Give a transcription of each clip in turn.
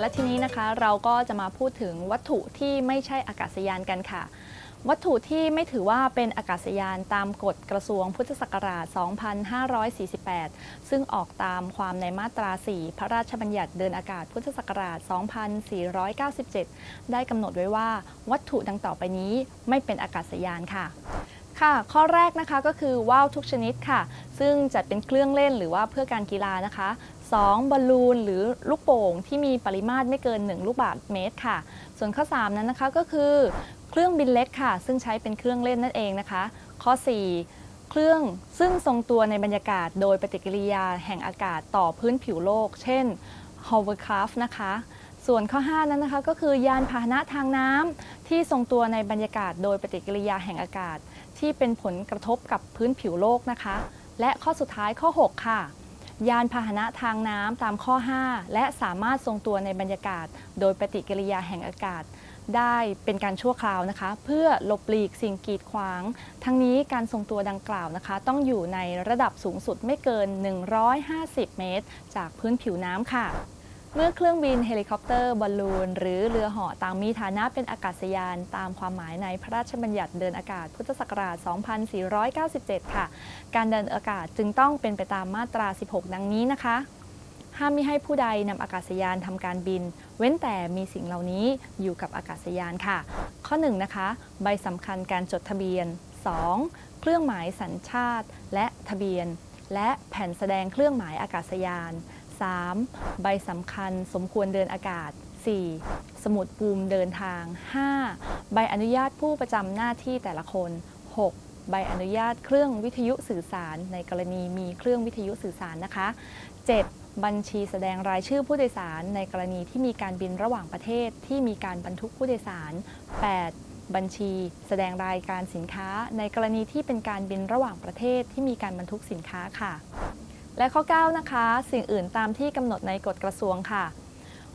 และทีนี้นะคะเราก็จะมาพูดถึงวัตถุที่ไม่ใช่อากาศยานกันค่ะ วัตถุที่ไม่ถือว่าเป็นอากาศยานตามกฎกระทรวงพุทธศักราช 2548 ซึ่งออกตามความในมาตรา 4 พระราชบัญญัติเดินอากาศพุทธศักราช 2497 ได้กำหนดไว้ว่าวัตถุดังต่อไปนี้ไม่เป็นอากาศยานค่ะค่ะ ข้อแรกนะคะก็คือว่าวทุกชนิดค่ะ ซึ่งจัดเป็นเครื่องเล่นหรือว่าเพื่อการกีฬานะคะ 2. บอลลูนหรือลูกโป่งที่มีปริมาตรไม่เกิน 1 ลูกบาศก์เมตรค่ะ ส่วนข้อ 3 นั้นนะคะก็คือเครื่องบินเล็กค่ะ ซึ่งใช้เป็นเครื่องเล่นนั่นเองนะคะ ข้อ 4 เครื่องซึ่งทรงตัวในบรรยากาศโดยปฏิกิริยาแห่งอากาศต่อพื้นผิวโลก เช่น hovercraft นะคะ ส่วนข้อ 5 นั้นนะคะก็คือยานพาหนะทางน้ำที่ทรงตัวในบรรยากาศโดยปฏิกิริยาแห่งอากาศ ที่เป็นผลกระทบกับพื้นผิวโลกนะคะ และข้อสุดท้ายข้อ 6 ค่ะ ยานพาหนะทางน้ำตามข้อ 5 และสามารถทรงตัวในบรรยากาศ โดยปฏิกิริยาแห่งอากาศ ได้เป็นการชั่วคราวนะคะ เพื่อหลบหลีกสิ่งกีดขวาง ทั้งนี้การทรงตัวดังกล่าวนะคะ ต้องอยู่ในระดับสูงสุดไม่เกิน 150 เมตร จากพื้นผิวน้ำค่ะ เมื่อเครื่องบินเฮลิคอปเตอร์บอลลูน หรือเรือเหาะต่างมีฐานะเป็นอากาศยาน ตามความหมายในพระราชบัญญัติเดินอากาศพุทธศักราช 2497 ค่ะ การเดินอากาศจึงต้องเป็นไปตามมาตรา 16 ดังนี้นะคะห้ามมิให้ผู้ใดนำอากาศยานทำการบิน เว้นแต่มีสิ่งเหล่านี้อยู่กับอากาศยานค่ะ ข้อ 1 นะคะ ใบสำคัญการจดทะเบียน 2. เครื่องหมายสัญชาติ และทะเบียน และแผ่นแสดงเครื่องหมายอากาศยาน 3. ใบสำคัญสมควรเดินอากาศ 4. สมุดปูมเดินทาง 5. ใบอนุญาตผู้ประจำหน้าที่แต่ละคน 6. ใบอนุญาตเครื่องวิทยุสื่อสาร ในกรณีมีเครื่องวิทยุสื่อสารนะคะ 7. บัญชีแสดงรายชื่อผู้โดยสาร ในกรณีที่มีการบินระหว่างประเทศที่มีการบรรทุกผู้โดยสาร 8. บัญชี แสดงรายการสินค้า ในกรณีที่เป็นการบินระหว่างประเทศที่มีการบรรทุกสินค้าค่ะ และข้อ 9 นะคะ สิ่งอื่นตามที่กำหนดในกฎกระทรวงค่ะ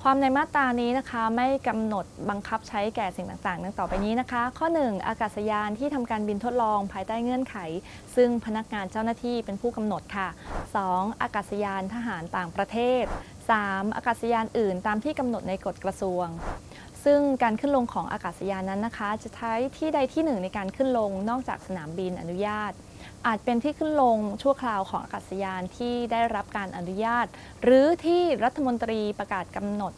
ความในมาตรานี้นะคะไม่กำหนดบังคับใช้แก่สิ่งต่างๆ ดังต่อไปนี้นะคะ ข้อ 1 อากาศยานที่ทำการบินทดลองภายใต้เงื่อนไข ซึ่งพนักงานเจ้าหน้าที่เป็นผู้กำหนดค่ะ 2. อากาศยานทหารต่างประเทศ 3. อากาศยานอื่นตามที่กำหนดในกฎกระทรวงซึ่งการขึ้นลงของอากาศยานนั้นนะคะ จะใช้ที่ใดที่หนึ่งในการขึ้นลงนอกจากสนามบินอนุญาต อาจเป็นที่ขึ้นลงชั่วคราวของอากาศยานที่ได้รับการอนุญาต หรือที่รัฐมนตรีประกาศกำหนด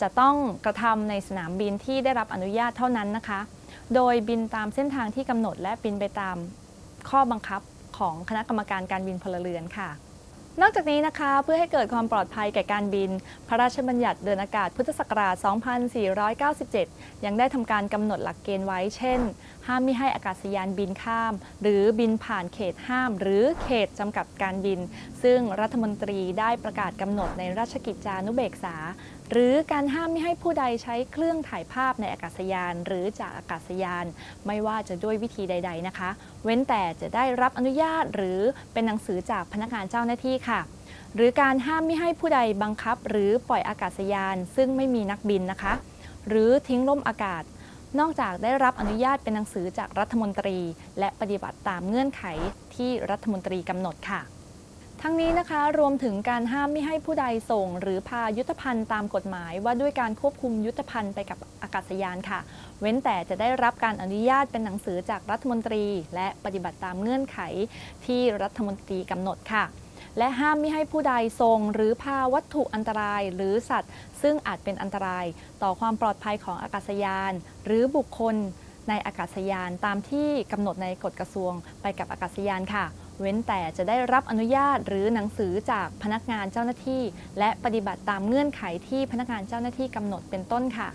จะต้องกระทำในสนามบินที่ได้รับอนุญาตเท่านั้นนะคะ โดยบินตามเส้นทางที่กำหนดและบินไปตามข้อบังคับของคณะกรรมการการบินพลเรือนค่ะ นอกจากนี้นะคะเพื่อให้เกิดความปลอดภัยแก่การบิน พระราชบัญญัติเดินอากาศพุทธศักราช 2497 ยังได้ทำการกำหนดหลักเกณฑ์ไว้ เช่น ห้ามมิให้อากาศยานบินข้าม หรือบินผ่านเขตห้าม หรือเขตจำกัดการบิน ซึ่งรัฐมนตรีได้ประกาศกำหนดในราชกิจจานุเบกษา หรือการห้ามไม่ให้ผู้ใดใช้เครื่องถ่ายภาพในอากาศยาน หรือจากอากาศยาน ไม่ว่าจะด้วยวิธีใด ๆนะคะ เว้นแต่จะได้รับอนุญาตหรือเป็นหนังสือจากพนักงานเจ้าหน้าที่ค่ะ หรือการห้ามไม่ให้ผู้ใดบังคับ หรือปล่อยอากาศยาน ซึ่งไม่มีนักบินนะคะ หรือทิ้งล่มอากาศ นอกจากได้รับอนุญาตเป็นหนังสือจากรัฐมนตรี และปฏิบัติตามเงื่อนไขที่รัฐมนตรีกำหนดค่ะทั้งนี้นะคะรวมถึงการห้ามไม่ให้ผู้ใดส่ง หรือพายุทธภัณฑ์ตามกฎหมาย ว่าด้วยการควบคุมยุทธภัณฑ์ไปกับอากาศยานค่ะ เว้นแต่จะได้รับการอนุญาตเป็นหนังสือจากรัฐมนตรี และปฏิบัติตามเงื่อนไขที่รัฐมนตรีกำหนดค่ะ และห้ามไม่ให้ผู้ใดส่งหรือพาวัตถุอันตราย หรือสัตว์ ซึ่งอาจเป็นอันตราย ต่อความปลอดภัยของอากาศยาน หรือบุคคลในอากาศยานตามที่กำหนดในกฎกระทรวงไปกับอากาศยานค่ะ เว้นแต่จะได้รับอนุญาตหรือหนังสือจากพนักงานเจ้าหน้าที่ และปฏิบัติตามเงื่อนไขที่พนักงานเจ้าหน้าที่กำหนดเป็นต้นค่ะ